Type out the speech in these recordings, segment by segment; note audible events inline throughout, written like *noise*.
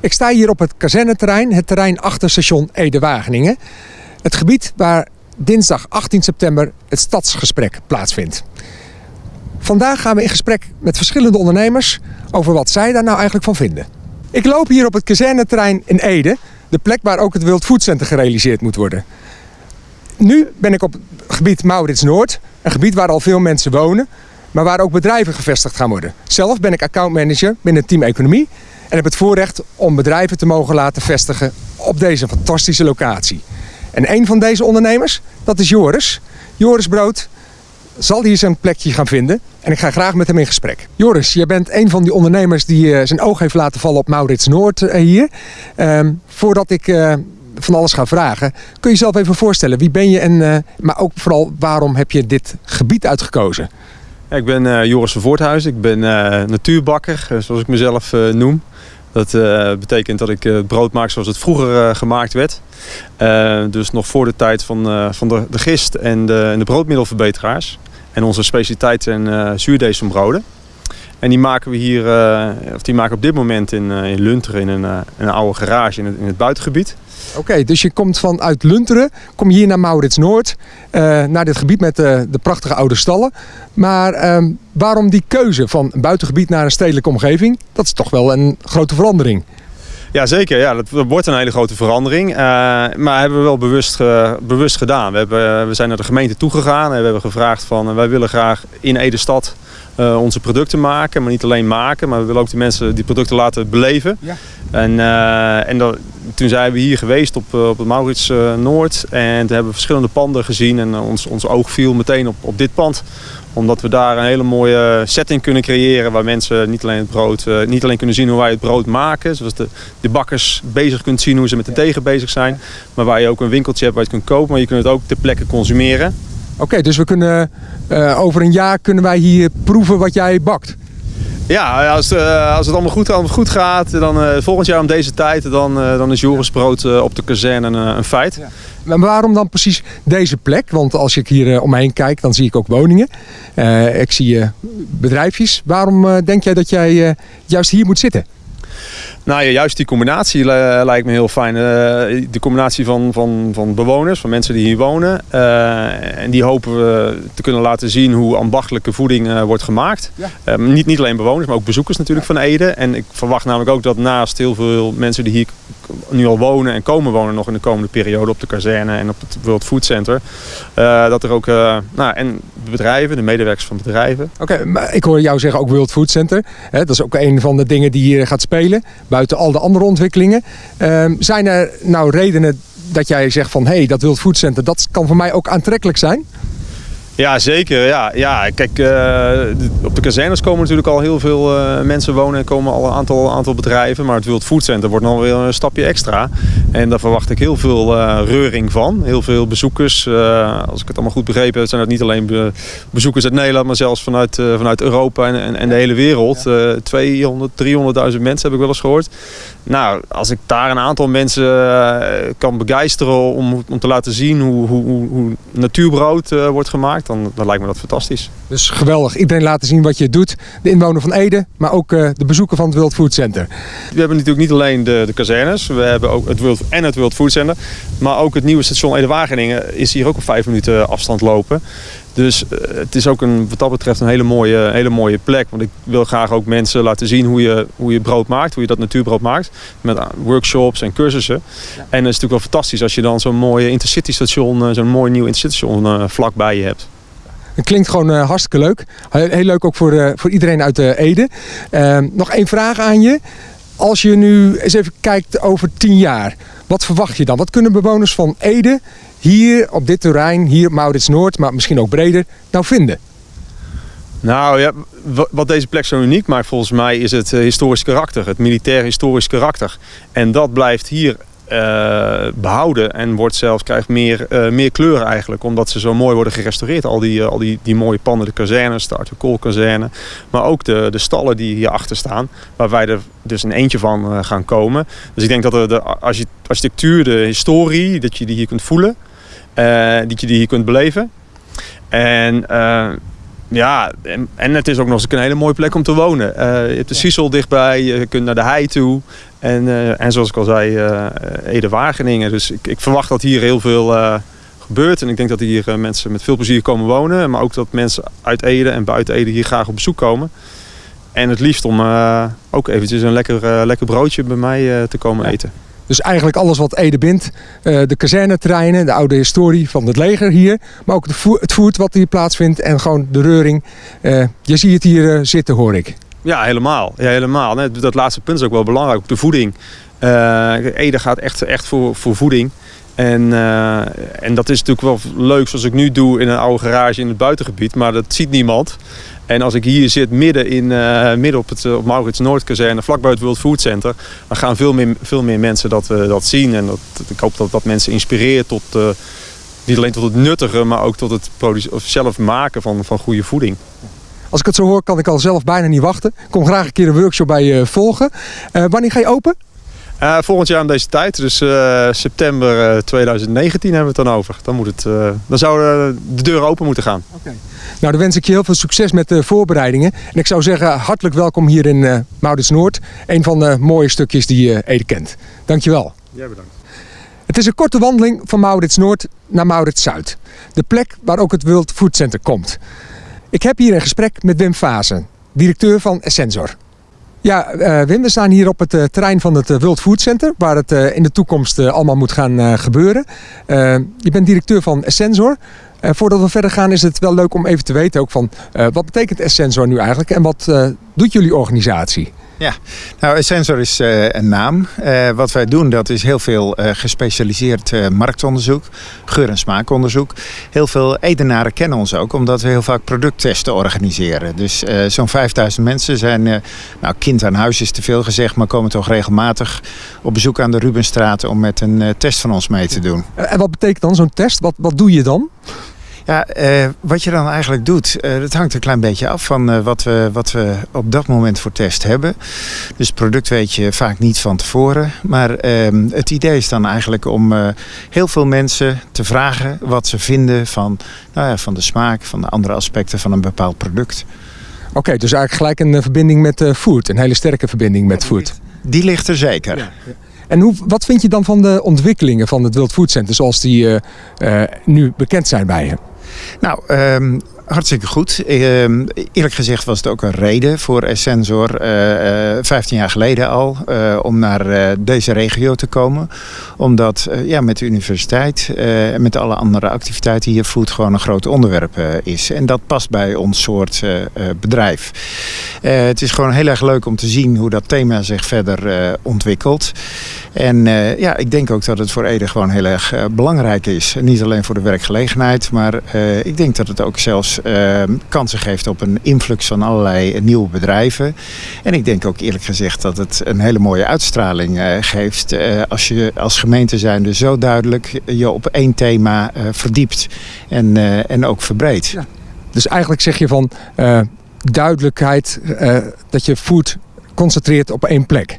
Ik sta hier op het kazerneterrein, het terrein achter station Ede-Wageningen. Het gebied waar dinsdag 18 september het stadsgesprek plaatsvindt. Vandaag gaan we in gesprek met verschillende ondernemers over wat zij daar nou eigenlijk van vinden. Ik loop hier op het kazerneterrein in Ede, de plek waar ook het Wild Food Center gerealiseerd moet worden. Nu ben ik op het gebied Maurits Noord, een gebied waar al veel mensen wonen, maar waar ook bedrijven gevestigd gaan worden. Zelf ben ik accountmanager binnen team Economie en heb het voorrecht om bedrijven te mogen laten vestigen op deze fantastische locatie. En een van deze ondernemers, dat is Joris. Joris Brood zal hier zijn plekje gaan vinden en ik ga graag met hem in gesprek. Joris, jij bent een van die ondernemers die uh, zijn oog heeft laten vallen op Maurits Noord uh, hier. Uh, voordat ik uh, van alles ga vragen, kun je jezelf even voorstellen. Wie ben je en maar ook vooral waarom heb je dit gebied uitgekozen? Ik ben Joris van Voorthuizen. Ik ben natuurbakker, zoals ik mezelf noem. Dat betekent dat ik brood maak zoals het vroeger gemaakt werd. dus nog voor de tijd van, van de, de gist en de, en de broodmiddelverbeteraars. En onze specialiteit zijn uh, zuurdeesembroden. En die maken we hier, of die maken op dit moment in, in Lunteren in een, een oude garage in in het buitengebied. Oké, okay, dus je komt vanuit Lunteren, kom je hier naar Maurits Noord, uh, naar dit gebied met de, de prachtige oude stallen. Maar uh, waarom die keuze van een buitengebied naar een stedelijke omgeving? Dat is toch wel een grote verandering. Ja, zeker. Ja, dat wordt een hele grote verandering. Uh, maar hebben we wel bewust, bewust gedaan. We, hebben, we zijn naar de gemeente toegegaan en we hebben gevraagd van wij willen graag in Ede-stad onze producten maken. Maar niet alleen maken, maar we willen ook de mensen die producten laten beleven. Ja. En, uh, en dat, toen zijn we hier geweest op, op het Maurits uh, Noord. En toen hebben we verschillende panden gezien. En ons, ons oog viel meteen op, op dit pand omdat we daar een hele mooie setting kunnen creëren waar mensen niet alleen het brood, uh, niet alleen kunnen zien hoe wij het brood maken. Zoals de, de bakkers bezig kunt zien hoe ze met de tegen bezig zijn. Maar waar je ook een winkeltje hebt waar je het kunt kopen, maar je kunt het ook ter plekke consumeren. Oké, okay, dus we kunnen uh, over een jaar kunnen wij hier proeven wat jij bakt. Ja, als, uh, als het allemaal goed, goed gaat, dan uh, volgend jaar om deze tijd, dan, uh, dan is Joris brood op de kazerne een, feit. Ja. Waarom dan precies deze plek? Want als ik hier om me heen kijk, dan zie ik ook woningen. ik zie bedrijfjes. Waarom denk jij dat jij juist hier moet zitten? Nou ja, juist die combinatie lijkt me heel fijn. Uh, de combinatie van, van, van bewoners, van mensen die hier wonen. Uh, en die hopen we te kunnen laten zien hoe ambachtelijke voeding wordt gemaakt. Ja. niet, niet alleen bewoners, maar ook bezoekers natuurlijk van Ede. En ik verwacht namelijk ook dat naast heel veel mensen die hier nu al wonen en komen wonen nog in de komende periode op de kazerne en op het World Food Center. dat er ook, nou en de bedrijven, de medewerkers van bedrijven. Oké, maar ik hoor jou zeggen ook World Food Center. Hè, dat is ook een van de dingen die hier gaat spelen buiten al de andere ontwikkelingen. Uh, zijn er nou redenen dat jij zegt van hé, hey, dat Wild Food Center, dat kan voor mij ook aantrekkelijk zijn? Ja, zeker. Ja, ja. Kijk, uh, op de kazernes komen natuurlijk al heel veel uh, mensen wonen en komen al een aantal, aantal bedrijven. Maar het Wild Food Center wordt nog weer een stapje extra. En daar verwacht ik heel veel uh, reuring van. Heel veel bezoekers. als ik het allemaal goed begrepen heb, zijn dat niet alleen be bezoekers uit Nederland, maar zelfs vanuit, vanuit Europa en, en, en, de hele wereld. Ja. 200, 300.000 mensen heb ik wel eens gehoord. Nou, als ik daar een aantal mensen kan begeisteren om, om te laten zien hoe, hoe, hoe natuurbrood wordt gemaakt dan, dan lijkt me dat fantastisch. Dus geweldig. Iedereen laten zien wat je doet. De inwoner van Ede, maar ook de bezoeker van het World Food Center. We hebben natuurlijk niet alleen de, de kazernes. We hebben ook het World, en het World Food Center. Maar ook het nieuwe station Ede-Wageningen is hier ook op vijf minuten afstand lopen. Dus uh, het is ook een, wat dat betreft een hele mooie, hele mooie plek. Want ik wil graag ook mensen laten zien hoe je, hoe je brood maakt. Hoe je dat natuurbrood maakt. Met workshops en cursussen. Ja. En het is natuurlijk wel fantastisch als je dan zo'n mooi intercity station, zo'n mooi nieuw intercity station vlakbij je hebt. Het klinkt gewoon uh, hartstikke leuk. Heel, leuk ook voor, uh, voor iedereen uit Ede. Ehm, nog één vraag aan je. Als je nu eens even kijkt over tien jaar. Wat verwacht je dan? Wat kunnen bewoners van Ede hier op dit terrein, hier Maurits Noord, maar misschien ook breder, nou vinden? Nou ja, wat deze plek zo uniek maakt volgens mij is het historisch karakter, het militair historisch karakter. En dat blijft hier uh, behouden en wordt zelfs, krijgt meer, uh, meer kleur eigenlijk. Omdat ze zo mooi worden gerestaureerd. Al die, uh, al die, die mooie panden, de kazernes, de Arthur Kool kazerne. Maar ook de, de stallen die hierachter staan. Waar wij er dus een eentje van gaan komen. Dus ik denk dat de, de architectuur, de historie, dat je die hier kunt voelen. dat je die hier kunt beleven. En Ja, en, en het is ook nog eens een hele mooie plek om te wonen. Uh, je hebt de Sissel dichtbij, je kunt naar de hei toe. En, uh, en zoals ik al zei, uh, Ede-Wageningen. Dus ik, ik, verwacht dat hier heel veel gebeurt. En ik denk dat hier mensen met veel plezier komen wonen. Maar ook dat mensen uit Ede en buiten Ede hier graag op bezoek komen. En het liefst om ook eventjes een lekker, lekker broodje bij mij te komen eten. Dus eigenlijk alles wat Ede bindt. Uh, de kazerneterreinen, de oude historie van het leger hier. Maar ook het voert wat hier plaatsvindt en gewoon de reuring. Uh, je ziet het hier uh, zitten hoor ik. Ja, helemaal. Ja, helemaal. Dat laatste punt is ook wel belangrijk. De voeding. Ede gaat echt, echt voor, voor voeding. En, en dat is natuurlijk wel leuk zoals ik nu doe in een oude garage in het buitengebied. Maar dat ziet niemand. En als ik hier zit midden, in, uh, midden op het op Maurits Noordkazerne, vlakbij het World Food Center, dan gaan veel meer, veel meer mensen dat, uh, dat zien. En dat, ik hoop dat dat mensen inspireert tot niet alleen tot het nuttige, maar ook tot het of zelf maken van, van goede voeding. Als ik het zo hoor, kan ik al zelf bijna niet wachten. Ik kom graag een keer een workshop bij je volgen. wanneer ga je open? Uh, volgend jaar aan deze tijd, dus uh, september uh, 2019 hebben we het dan over. Dan, moet het, dan zouden de deuren open moeten gaan. Okay. Nou, dan wens ik je heel veel succes met de voorbereidingen. En ik zou zeggen, hartelijk welkom hier in uh, Maurits Noord. Een van de mooie stukjes die je Ede kent. Dankjewel. Jij bedankt. Het is een korte wandeling van Maurits Noord naar Maurits Zuid. De plek waar ook het World Food Center komt. Ik heb hier een gesprek met Wim Fazen, directeur van Essensor. Ja, uh, Wim, we staan hier op het uh, terrein van het uh, World Food Center, waar het in de toekomst allemaal moet gaan gebeuren. je bent directeur van Essensor. voordat we verder gaan is het wel leuk om even te weten ook van wat betekent Essensor nu eigenlijk en wat doet jullie organisatie? Ja, nou Essensor is uh, een naam. Uh, wat wij doen dat is heel veel uh, gespecialiseerd marktonderzoek, geur- en smaakonderzoek. Heel veel Edenaren kennen ons ook omdat we heel vaak producttesten organiseren. Dus zo'n 5000 mensen zijn, nou kind aan huis is te veel gezegd, maar komen toch regelmatig op bezoek aan de Rubenstraat om met een test van ons mee te doen. En wat betekent dan zo'n test? Wat, wat doe je dan? Ja, eh, wat je dan eigenlijk doet, eh, dat hangt een klein beetje af van eh, wat, we, wat we op dat moment voor test hebben. Dus het product weet je vaak niet van tevoren. Maar ehm, het idee is dan eigenlijk om heel veel mensen te vragen wat ze vinden van, nou ja, van de smaak, van de andere aspecten van een bepaald product. Oké, dus eigenlijk gelijk een verbinding met food, een hele sterke verbinding met food. Die ligt er zeker. Ja, ja. En hoe, wat vind je dan van de ontwikkelingen van het World Food Center zoals die uh, uh, nu bekend zijn bij je? Nou, um, hartstikke goed. Ehm, eerlijk gezegd was het ook een reden voor Essensor, uh, uh, 15 jaar geleden al, uh, om naar deze regio te komen. Omdat ja, met de universiteit en met alle andere activiteiten hier food gewoon een groot onderwerp is. En dat past bij ons soort bedrijf. het is gewoon heel erg leuk om te zien hoe dat thema zich verder ontwikkelt. En uh, ja, ik denk ook dat het voor Ede gewoon heel erg uh, belangrijk is. Niet alleen voor de werkgelegenheid, maar uh, ik denk dat het ook zelfs kansen geeft op een influx van allerlei nieuwe bedrijven. En ik denk ook eerlijk gezegd dat het een hele mooie uitstraling geeft als je als gemeente zijnde zo duidelijk je op één thema verdiept en, en ook verbreedt. Dus eigenlijk zeg je van duidelijkheid dat je food concentreert op één plek.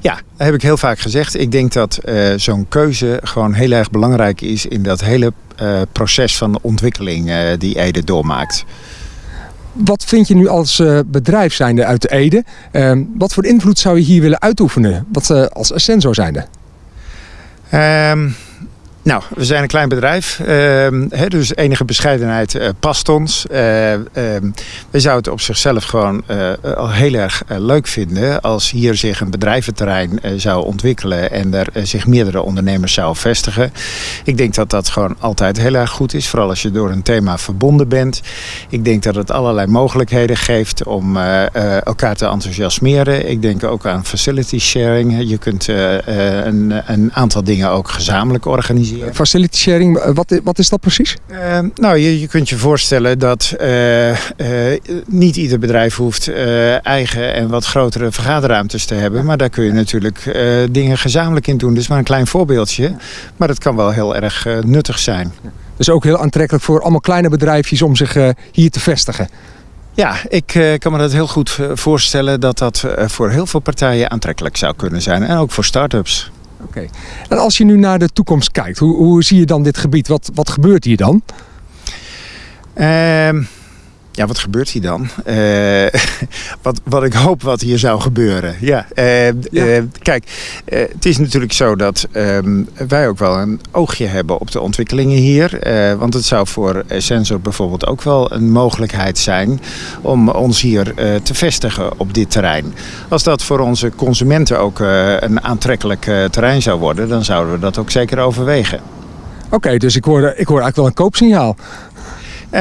Ja, dat heb ik heel vaak gezegd. Ik denk dat uh, zo'n keuze gewoon heel erg belangrijk is in dat hele uh, proces van ontwikkeling uh, die Ede doormaakt. Wat vind je nu als bedrijf zijnde uit de Ede? Ehm, wat voor invloed zou je hier willen uitoefenen? Wat als Ascensor zijnde? Um, nou, we zijn een klein bedrijf, uh, dus enige bescheidenheid uh, past ons. Uh, we zouden het op zichzelf gewoon eh, al heel erg eh, leuk vinden als hier zich een bedrijventerrein zou ontwikkelen en er zich meerdere ondernemers zouden vestigen. Ik denk dat dat gewoon altijd heel erg goed is, vooral als je door een thema verbonden bent. Ik denk dat het allerlei mogelijkheden geeft om elkaar te enthousiasmeren. Ik denk ook aan facility sharing. Je kunt een, een aantal dingen ook gezamenlijk organiseren Facility sharing, eh, wat, wat is dat precies? Uh, nou, je, je kunt je voorstellen dat uh, uh, niet ieder bedrijf hoeft eigen en wat grotere vergaderruimtes te hebben. Maar daar kun je natuurlijk dingen gezamenlijk in doen. Dus maar een klein voorbeeldje. Maar dat kan wel heel erg nuttig zijn. Dus ook heel aantrekkelijk voor allemaal kleine bedrijfjes om zich hier te vestigen. Ja, ik kan me dat heel goed voorstellen dat dat voor heel veel partijen aantrekkelijk zou kunnen zijn. En ook voor start-ups. Oké. En als je nu naar de toekomst kijkt, hoe, hoe zie je dan dit gebied? Wat, wat gebeurt hier dan? Uh, Ja, wat gebeurt hier dan? Uh, *laughs* wat, wat ik hoop wat hier zou gebeuren. Ja, uh, ja. Uh, kijk, het is natuurlijk zo dat ehm, wij ook wel een oogje hebben op de ontwikkelingen hier. want het zou voor Sensor bijvoorbeeld ook wel een mogelijkheid zijn om ons hier te vestigen op dit terrein. Als dat voor onze consumenten ook een aantrekkelijk terrein zou worden, dan zouden we dat ook zeker overwegen. Oké, dus ik hoor, ik hoor eigenlijk wel een koopsignaal. Uh,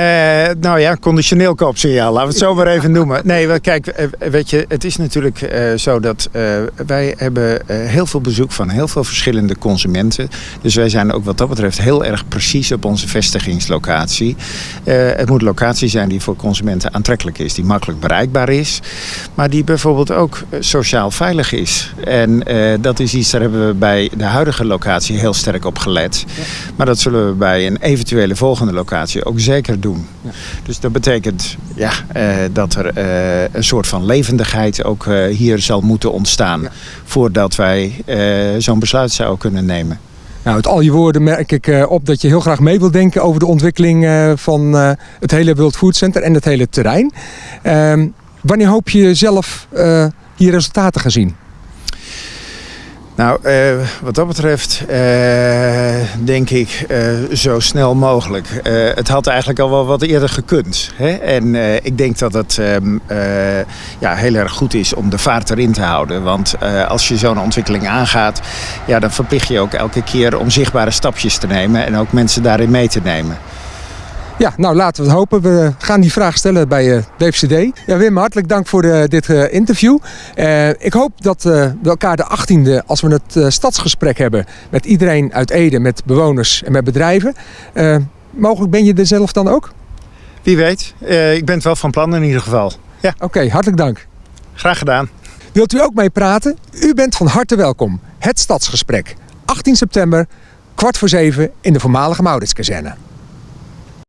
nou ja, conditioneel koopsignaal, laten we het zo maar even noemen. Nee, kijk, eh, weet je, het is natuurlijk uh, zo dat uh, wij hebben heel veel bezoek van heel veel verschillende consumenten. Dus wij zijn ook wat dat betreft heel erg precies op onze vestigingslocatie. het moet locatie zijn die voor consumenten aantrekkelijk is, die makkelijk bereikbaar is, maar die bijvoorbeeld ook sociaal veilig is. En dat is iets, daar hebben we bij de huidige locatie heel sterk op gelet. Maar dat zullen we bij een eventuele volgende locatie ook zeker doen. Ja. Dus dat betekent ja, uh, dat er uh, een soort van levendigheid ook uh, hier zal moeten ontstaan. Ja. Voordat wij zo'n besluit zouden kunnen nemen. Nou, uit al je woorden merk ik op dat je heel graag mee wilt denken over de ontwikkeling van het hele World Food Center en het hele terrein. Ehm, wanneer hoop je zelf hier resultaten te gaan zien? Nou, uh, wat dat betreft uh, denk ik uh, zo snel mogelijk. het had eigenlijk al wel wat eerder gekund. Hè? En ik denk dat het um, ja, heel erg goed is om de vaart erin te houden. Want als je zo'n ontwikkeling aangaat, ja, dan verplicht je ook elke keer om zichtbare stapjes te nemen en ook mensen daarin mee te nemen. Ja, nou laten we het hopen. We gaan die vraag stellen bij uh, WFCD. Ja, Wim, hartelijk dank voor de, dit uh, interview. Uh, ik hoop dat we elkaar de 18e, als we het stadsgesprek hebben met iedereen uit Ede, met bewoners en met bedrijven. mogelijk ben je er zelf dan ook? Wie weet. ik ben het wel van plan in ieder geval. Ja. Oké, okay, hartelijk dank. Graag gedaan. Wilt u ook mee praten? U bent van harte welkom. Het Stadsgesprek. 18 september, kwart voor zeven in de voormalige Mauritskazerne.